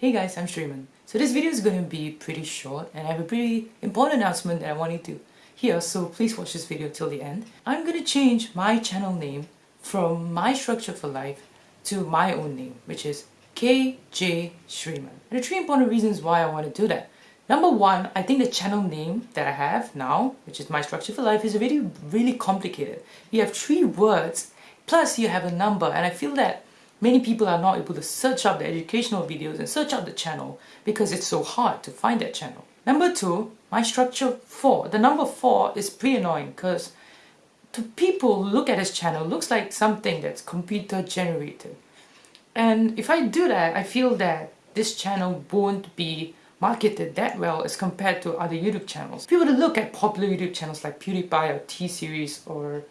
Hey guys, I'm Shreeman. So this video is going to be pretty short and I have a pretty important announcement that I want you to hear so please watch this video till the end. I'm going to change my channel name from My Structure for Life to my own name which is KJ Shreeman. And are three important reasons why I want to do that. Number one, I think the channel name that I have now, which is My Structure for Life, is really, really complicated. You have three words, plus you have a number, and I feel that Many people are not able to search up the educational videos and search up the channel because it's so hard to find that channel. Number two, my structure 4. The number 4 is pretty annoying because to people who look at this channel looks like something that's computer generated. And if I do that, I feel that this channel won't be marketed that well as compared to other YouTube channels. If you were to look at popular YouTube channels like PewDiePie or T-Series or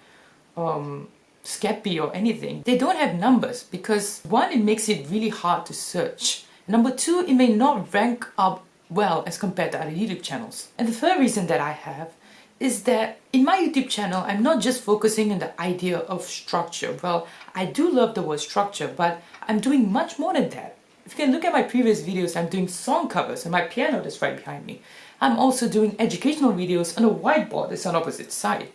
um, Skeppy or anything, they don't have numbers because one, it makes it really hard to search. Number two, it may not rank up well as compared to other YouTube channels. And the third reason that I have is that in my YouTube channel, I'm not just focusing on the idea of structure. Well, I do love the word structure, but I'm doing much more than that. If you can look at my previous videos, I'm doing song covers and my piano that's right behind me. I'm also doing educational videos on a whiteboard that's on opposite side.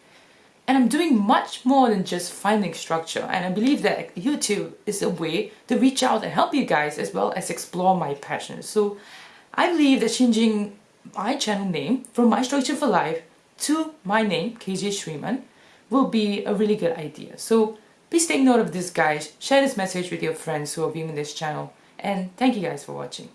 And I'm doing much more than just finding structure and I believe that YouTube is a way to reach out and help you guys as well as explore my passion. So I believe that changing my channel name from My Structure for Life to my name, KJ Shreeman, will be a really good idea. So please take note of this guys, share this message with your friends who are viewing this channel and thank you guys for watching.